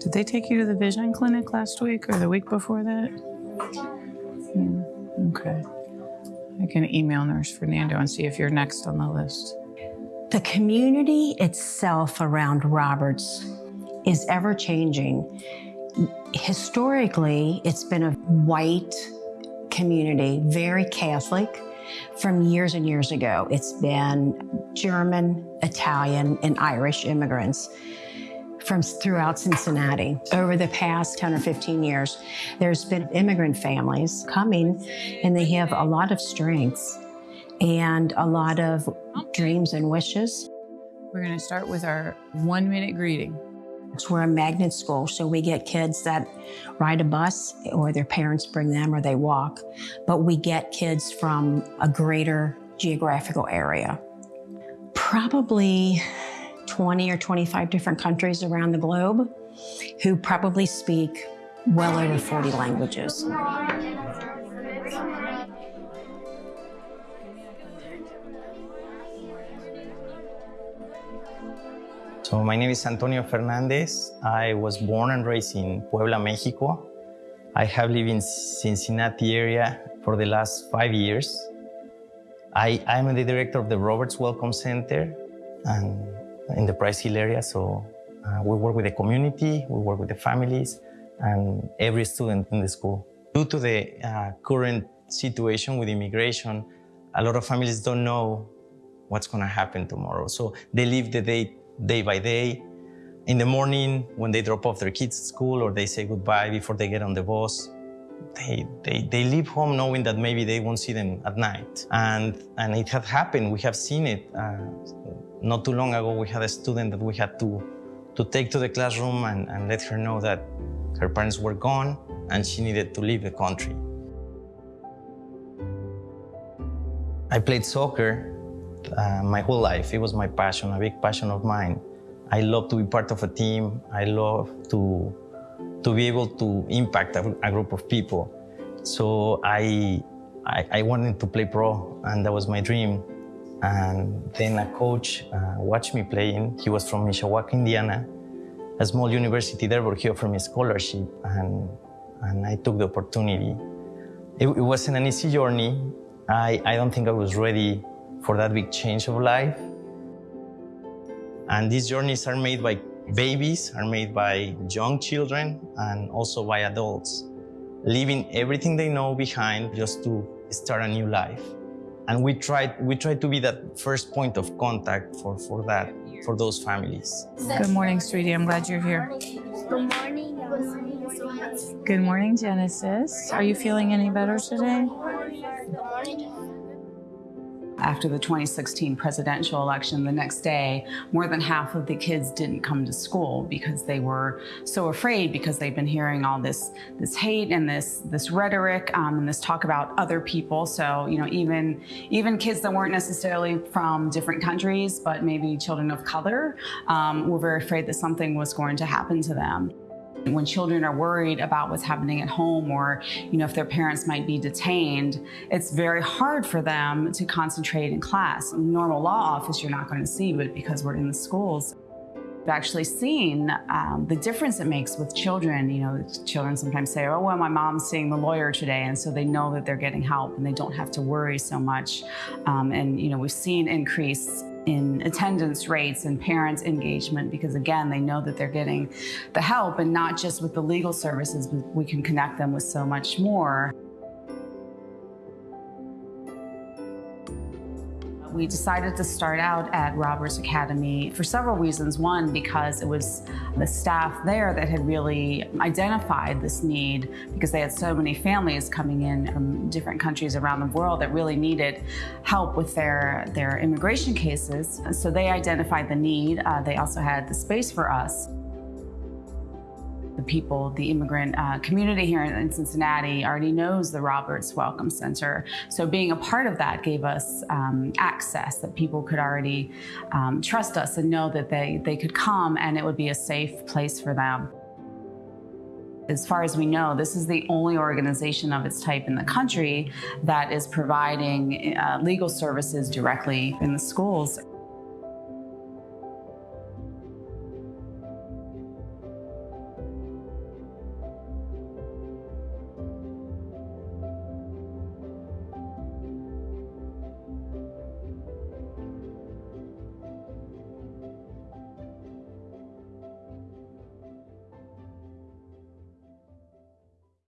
Did they take you to the vision clinic last week or the week before that? Hmm, okay. I can email Nurse Fernando and see if you're next on the list. The community itself around Roberts is ever changing. Historically, it's been a white community, very Catholic from years and years ago. It's been German, Italian, and Irish immigrants from throughout Cincinnati. Over the past 10 or 15 years, there's been immigrant families coming and they have a lot of strengths and a lot of dreams and wishes. We're going to start with our one minute greeting. We're a magnet school, so we get kids that ride a bus or their parents bring them or they walk, but we get kids from a greater geographical area. Probably 20 or 25 different countries around the globe who probably speak well over 40 languages. So my name is Antonio Fernandez. I was born and raised in Puebla, Mexico. I have lived in Cincinnati area for the last five years. I, am the director of the Roberts Welcome Center and in the Price Hill area. So uh, we work with the community, we work with the families, and every student in the school. Due to the uh, current situation with immigration, a lot of families don't know what's going to happen tomorrow. So they live the day, day by day. In the morning, when they drop off their kids at school or they say goodbye before they get on the bus, they, they, they leave home knowing that maybe they won't see them at night. And, and it had happened. We have seen it. Uh, not too long ago, we had a student that we had to, to take to the classroom and, and let her know that her parents were gone and she needed to leave the country. I played soccer uh, my whole life. It was my passion, a big passion of mine. I love to be part of a team. I love to, to be able to impact a, a group of people. So I, I, I wanted to play pro, and that was my dream. And then a coach uh, watched me playing. He was from Mishawaka, Indiana, a small university there, but he offered me a scholarship, and, and I took the opportunity. It, it wasn't an easy journey. I, I don't think I was ready for that big change of life. And these journeys are made by babies, are made by young children, and also by adults, leaving everything they know behind just to start a new life. And we try, we try to be that first point of contact for, for that, for those families. Good morning, sweetie. I'm glad you're here. Good morning. Good morning. Good morning, Genesis. Are you feeling any better today? After the 2016 presidential election, the next day, more than half of the kids didn't come to school because they were so afraid because they've been hearing all this this hate and this this rhetoric um, and this talk about other people. So you know, even even kids that weren't necessarily from different countries, but maybe children of color, um, were very afraid that something was going to happen to them. When children are worried about what's happening at home or, you know, if their parents might be detained, it's very hard for them to concentrate in class. In the normal law office, you're not going to see, but because we're in the schools, I've actually seen um, the difference it makes with children. You know, children sometimes say, oh, well, my mom's seeing the lawyer today. And so they know that they're getting help and they don't have to worry so much. Um, and, you know, we've seen increase in attendance rates and parents engagement because again they know that they're getting the help and not just with the legal services but we can connect them with so much more. We decided to start out at Roberts Academy for several reasons. One, because it was the staff there that had really identified this need because they had so many families coming in from different countries around the world that really needed help with their, their immigration cases. So they identified the need. Uh, they also had the space for us the people, the immigrant uh, community here in, Cincinnati already knows the Roberts Welcome Center. So being a part of that gave us um, access that people could already um, trust us and know that they, they could come and it would be a safe place for them. As far as we know, this is the only organization of its type in the country that is providing uh, legal services directly in the schools.